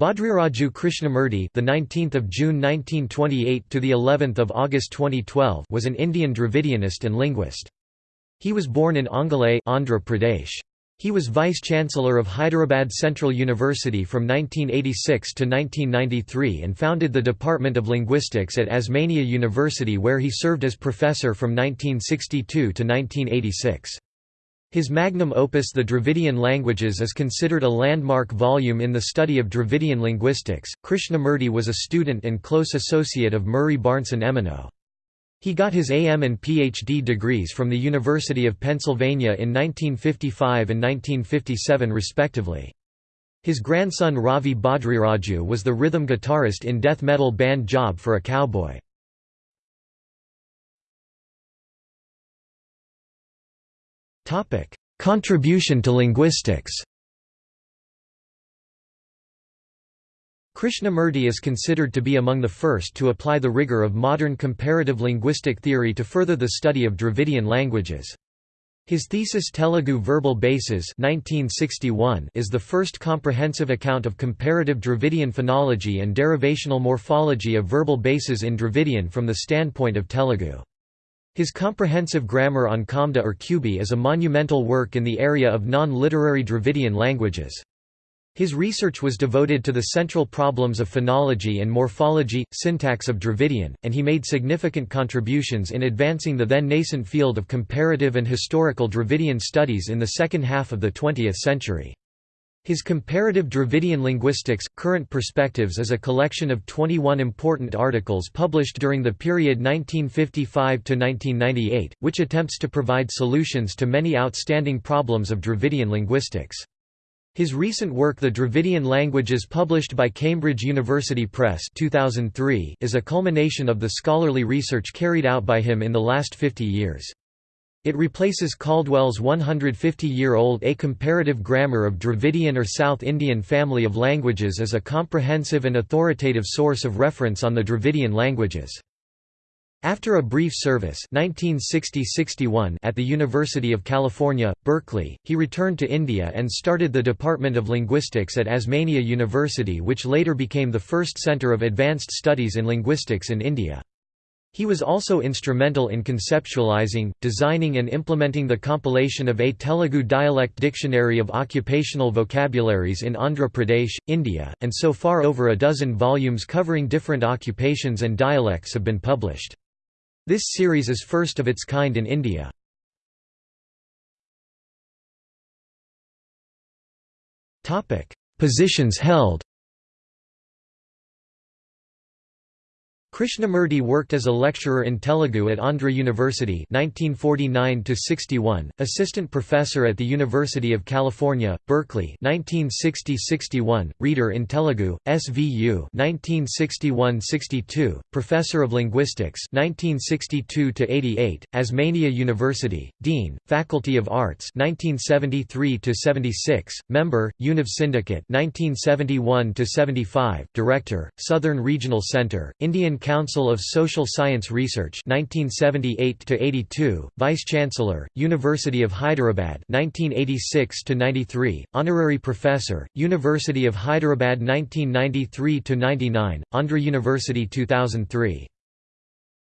Bhadriraju Krishnamurti, the 19th of June 1928 to the 11th of August 2012, was an Indian Dravidianist and linguist. He was born in Ongole, Andhra Pradesh. He was vice-chancellor of Hyderabad Central University from 1986 to 1993 and founded the Department of Linguistics at Osmania University where he served as professor from 1962 to 1986. His magnum opus The Dravidian Languages is considered a landmark volume in the study of Dravidian linguistics. Krishnamurti was a student and close associate of Murray Barnson Emeneau. He got his AM and PhD degrees from the University of Pennsylvania in 1955 and 1957 respectively. His grandson Ravi Bhadriraju was the rhythm guitarist in death metal band Job for a Cowboy. Contribution to linguistics Krishnamurti is considered to be among the first to apply the rigor of modern comparative linguistic theory to further the study of Dravidian languages. His thesis Telugu Verbal Bases 1961 is the first comprehensive account of comparative Dravidian phonology and derivational morphology of verbal bases in Dravidian from the standpoint of Telugu. His comprehensive grammar on Konda or Kubi is a monumental work in the area of non-literary Dravidian languages. His research was devoted to the central problems of phonology and morphology, syntax of Dravidian, and he made significant contributions in advancing the then nascent field of comparative and historical Dravidian studies in the second half of the 20th century. His Comparative Dravidian Linguistics, Current Perspectives is a collection of 21 important articles published during the period 1955–1998, which attempts to provide solutions to many outstanding problems of Dravidian linguistics. His recent work The Dravidian Languages published by Cambridge University Press 2003 is a culmination of the scholarly research carried out by him in the last 50 years. It replaces Caldwell's 150-year-old A Comparative Grammar of Dravidian or South Indian Family of Languages as a comprehensive and authoritative source of reference on the Dravidian languages. After a brief service 1960 at the University of California, Berkeley, he returned to India and started the Department of Linguistics at Osmania University which later became the first centre of advanced studies in linguistics in India. He was also instrumental in conceptualizing, designing and implementing the compilation of a Telugu dialect dictionary of occupational vocabularies in Andhra Pradesh, India, and so far over a dozen volumes covering different occupations and dialects have been published. This series is first of its kind in India. Positions held Krishnamurti worked as a lecturer in Telugu at Andhra University 1949 assistant professor at the University of California, Berkeley 1960–61, reader in Telugu, SVU 1961–62, professor of linguistics 1962–88, Osmania University, Dean, Faculty of Arts 1973–76, member, Univ Syndicate 1971–75, director, Southern Regional Center, Indian Council of Social Science Research 1978 to 82, Vice Chancellor, University of Hyderabad 1986 to 93, Honorary Professor, University of Hyderabad 1993 to 99, Andhra University 2003.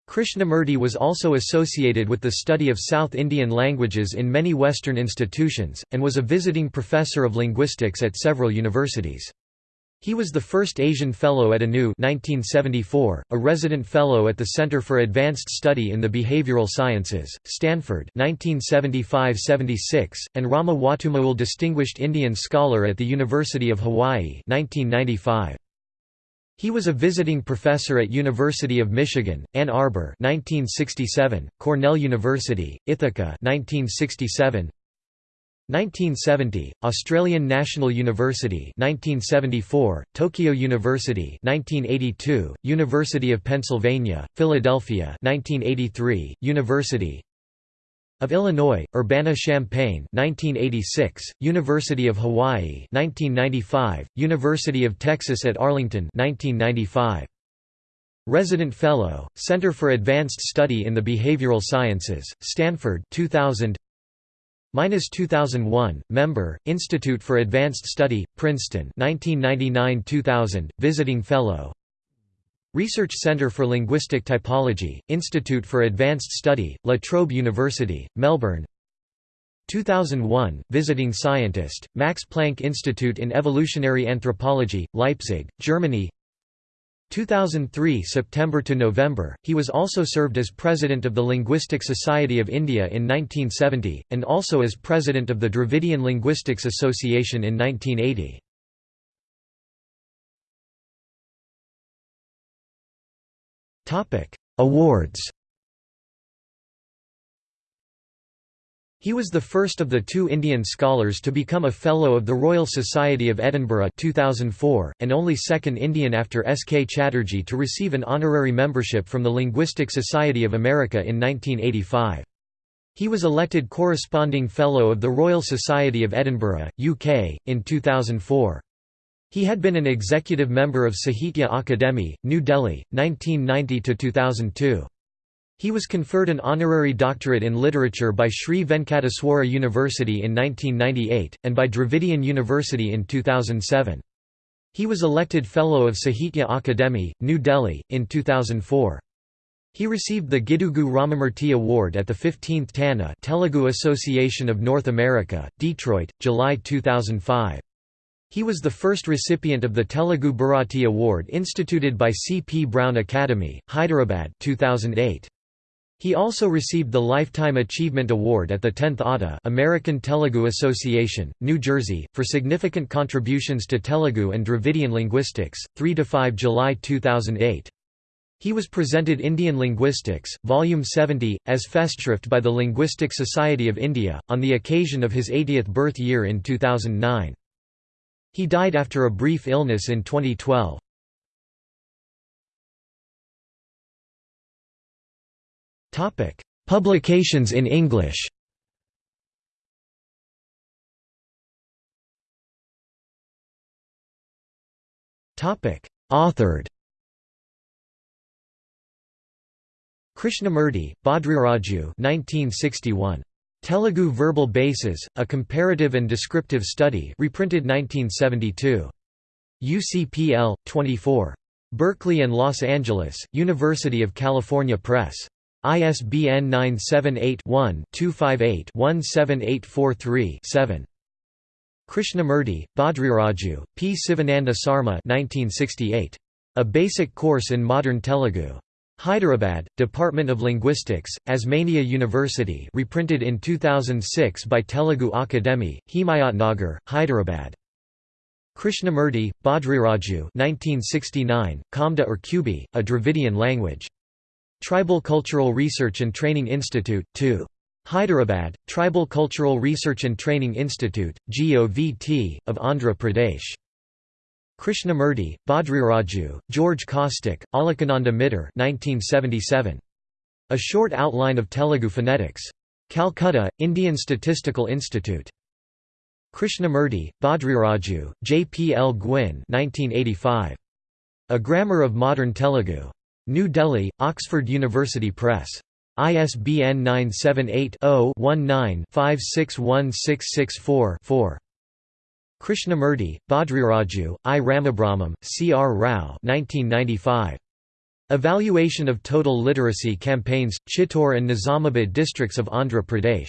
Krishnamurti was also associated with the study of South Indian languages in many Western institutions, and was a visiting professor of linguistics at several universities. He was the first Asian Fellow at ANU 1974, a resident fellow at the Center for Advanced Study in the Behavioral Sciences, Stanford 1975–76, and Rama Watumull Distinguished Indian Scholar at the University of Hawaii 1995. He was a visiting professor at University of Michigan, Ann Arbor 1967, Cornell University, Ithaca 1967, 1970, Australian National University 1974, Tokyo University 1982, University of Pennsylvania, Philadelphia 1983, University of Illinois, Urbana-Champaign 1986, University of Hawaii 1995, University of Texas at Arlington 1995. Resident Fellow, Center for Advanced Study in the Behavioral Sciences, Stanford 2000 Minus 2001, member, Institute for Advanced Study, Princeton 1999–2000, visiting fellow. Research Center for Linguistic Typology, Institute for Advanced Study, La Trobe University, Melbourne. 2001, visiting scientist, Max Planck Institute in Evolutionary Anthropology, Leipzig, Germany 2003 September to November, he was also served as President of the Linguistic Society of India in 1970, and also as President of the Dravidian Linguistics Association in 1980. Awards He was the first of the two Indian scholars to become a Fellow of the Royal Society of Edinburgh 2004, and only second Indian after S. K. Chatterjee to receive an honorary membership from the Linguistic Society of America in 1985. He was elected Corresponding Fellow of the Royal Society of Edinburgh, UK, in 2004. He had been an executive member of Sahitya Akademi, New Delhi, 1990–2002. He was conferred an honorary doctorate in literature by Sri Venkateswara University in 1998, and by Dravidian University in 2007. He was elected Fellow of Sahitya Akademi, New Delhi, in 2004. He received the Gidugu Ramamurthy Award at the 15th TANA Telugu Association of North America, Detroit, July 2005. He was the first recipient of the Telugu Bharati Award instituted by C. P. Brown Academy, Hyderabad 2008. He also received the Lifetime Achievement Award at the 10th ATA American Telugu Association, New Jersey, for significant contributions to Telugu and Dravidian linguistics, 3–5 July 2008. He was presented Indian Linguistics, Volume 70, as Festschrift by the Linguistic Society of India, on the occasion of his 80th birth year in 2009. He died after a brief illness in 2012. Publications in English. Authored. Krishnamurti, Bhadriraju 1961. Telugu Verbal Bases, A Comparative and Descriptive Study reprinted 1972. UCPL, 24. Berkeley and Los Angeles, University of California Press. ISBN 978-1-258-17843-7. Krishnamurti, Bhadriraju, P. Sivananda Sarma 1968. A Basic Course in Modern Telugu. Hyderabad, Department of Linguistics, Osmania University reprinted in 2006 by Telugu Akademi, Himayatnagar, Hyderabad. Krishnamurti, Bhadriraju 1969, Konda or Kubi, A Dravidian Language. Tribal Cultural Research and Training Institute, 2. Hyderabad, Tribal Cultural Research and Training Institute, GOVT, of Andhra Pradesh. Krishnamurti, Bhadriraju, George Kostik, Alakananda Mitter 1977. A Short Outline of Telugu Phonetics. Calcutta, Indian Statistical Institute. Krishnamurti, Bhadriraju, J. P. L. Gwynn 1985. A Grammar of Modern Telugu. New Delhi, Oxford University Press. ISBN 978-0-19-561664-4. Krishnamurti, Bhadriraju, I. Ramabrahmam, C. R. Rao 1995. Evaluation of Total Literacy Campaigns, Chittor and Nizamabad districts of Andhra Pradesh.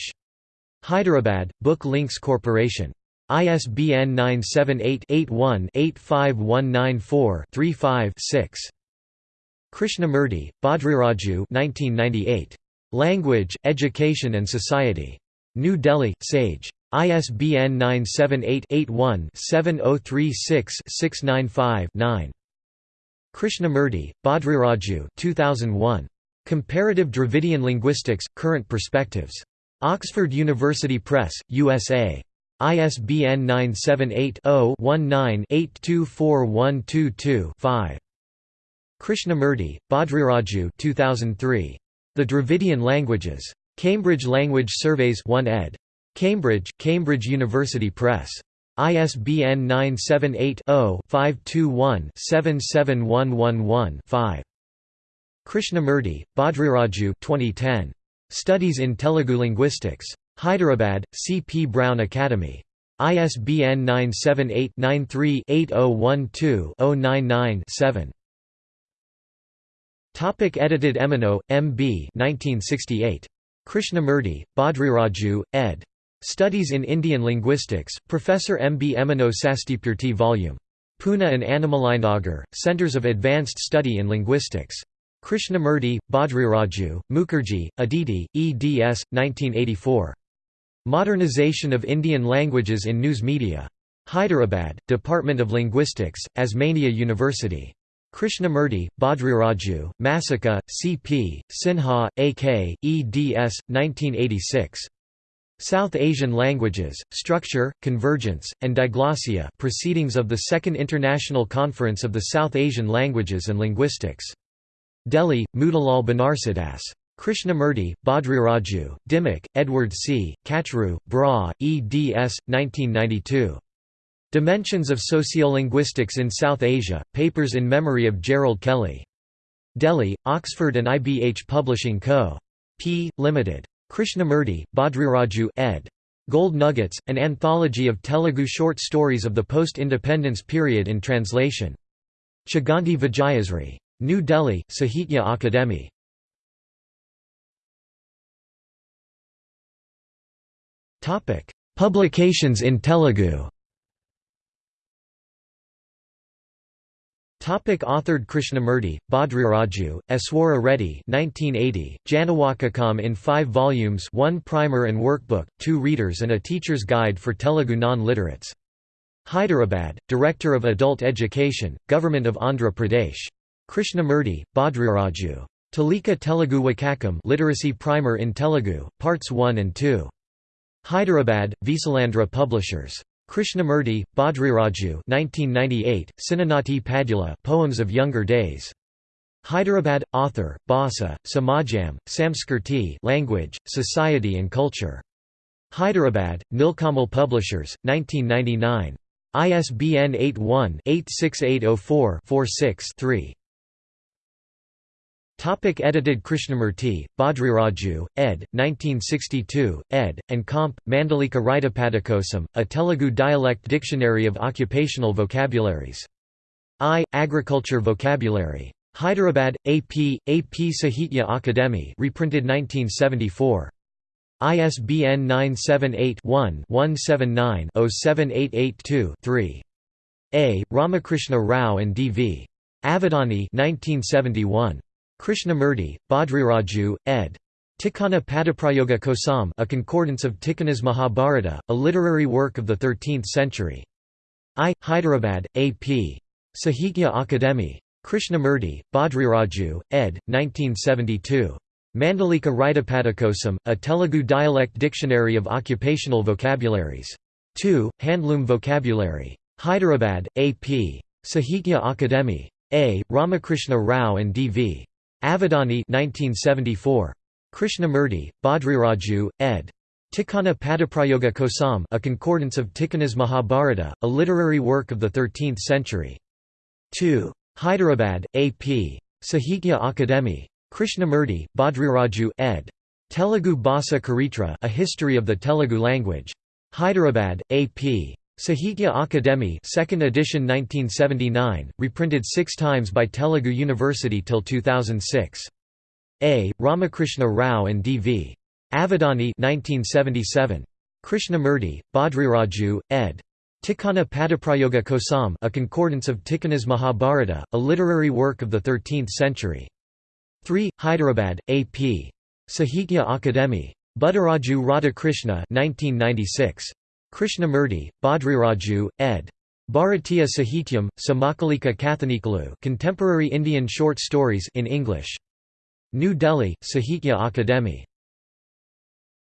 Hyderabad, Book Links Corporation. ISBN 978 81 85194 35 6. Krishnamurti, Bhadriraju 1998. Language, Education and Society. New Delhi, Sage. ISBN 978-81-7036-695-9. Krishnamurti, Bhadriraju 2001. Comparative Dravidian Linguistics, Current Perspectives. Oxford University Press, USA. ISBN 978 0 19 824122 5. Krishnamurti, Bhadriraju 2003. The Dravidian Languages. Cambridge Language Surveys 1 ed. Cambridge, Cambridge University Press. ISBN 978-0-521-77111-5. Krishnamurti, Bhadriraju 2010. Studies in Telugu Linguistics. Hyderabad, C. P. Brown Academy. ISBN 978-93-8012-099-7. Topic edited Emeneau, M. B. 1968. Krishnamurti, Bhadriraju, ed. Studies in Indian Linguistics, Professor M. B. Emeneau Sastipurti Vol. Pune and Annamalainagar, Centers of Advanced Study in Linguistics. Krishnamurti, Bhadriraju, Mukherjee, Aditi, eds. 1984. Modernization of Indian Languages in News Media. Hyderabad, Department of Linguistics, Osmania University. Krishnamurti, Bhadriraju, Masica, C.P., Sinha, A.K., eds. 1986. South Asian Languages, Structure, Convergence, and Diglossia Proceedings of the Second International Conference of the South Asian Languages and Linguistics. Delhi, Motilal Banarsidass. Krishnamurti, Bhadriraju, Dimmock, Edward C., Kachru, Braj, eds. 1992. Dimensions of Sociolinguistics in South Asia, Papers in Memory of Gerald Kelley. Delhi, Oxford and IBH Publishing Co. P. Limited. Krishnamurti, Bhadriraju ed. Gold Nuggets, an anthology of Telugu short stories of the post-independence period in translation. Chaganti Vijayasri. New Delhi, Sahitya Akademi. Publications in Telugu Topic authored Krishnamurti, Bhadriraju, Eswara Reddy 1980, Janawakakam in five volumes one primer and workbook, two readers and a teacher's guide for Telugu non-literates. Hyderabad, Director of Adult Education, Government of Andhra Pradesh. Krishnamurti, Bhadriraju. Talika Telugu Wakakam Literacy Primer in Telugu, Parts 1 and 2. Hyderabad, Visalandra Publishers. Krishnamurti, Bhadriraju 1998, Sinanati Padula Poems of Younger Days. Hyderabad – Author, Bhasa, Samajam, Samskirti Language, Society and Culture. Hyderabad, Nilkamal Publishers, 1999. ISBN 81-86804-46-3. Topic edited Krishnamurti, Bhadriraju, ed. 1962, ed., and comp. Mandalika Ritapadakosam, a Telugu dialect dictionary of occupational vocabularies. I. Agriculture Vocabulary. Hyderabad, AP, AP Sahitya Akademi reprinted 1974. ISBN 978-1-179-07882-3. A. Ramakrishna Rao and D. V. Avadani 1971. Krishnamurti, Bhadriraju, ed. Tikkana Padaprayoga Kosam a concordance of Tikkana's Mahabharata, a literary work of the 13th century. I. Hyderabad, A.P. Sahitya Akademi. Krishnamurti, Bhadriraju, ed. 1972. Mandalika Ritapadakosam, a Telugu dialect dictionary of occupational vocabularies. 2. Handloom vocabulary. Hyderabad, A.P. Sahitya Akademi. A. Ramakrishna Rao and D. Avadani 1974. Krishnamurti, Bhadriraju, ed. Tikkana Padaprayoga Kosam a concordance of Tikkana's Mahabharata, a literary work of the 13th century. 2. Hyderabad, A.P. Sahitya Akademi. Krishnamurti, Bhadriraju, ed. Telugu Bhasa Charitra a history of the Telugu language. Hyderabad, A.P. Sahitya Akademi 2nd edition 1979, reprinted six times by Telugu University till 2006. A. Ramakrishna Rao and D. V. Avadani 1977. Krishnamurti, Bhadriraju, ed. Tikkana Padaprayoga Kosam a concordance of Tikkana's Mahabharata, a literary work of the 13th century. 3. Hyderabad, A.P. Sahitya Akademi. Buddharaju Radhakrishna 1996. Krishnamurti, Bhadriraju, ed. Bharatiya Sahityam, Samakalika Kathanikalu Contemporary Indian Short Stories in English. New Delhi, Sahitya Akademi.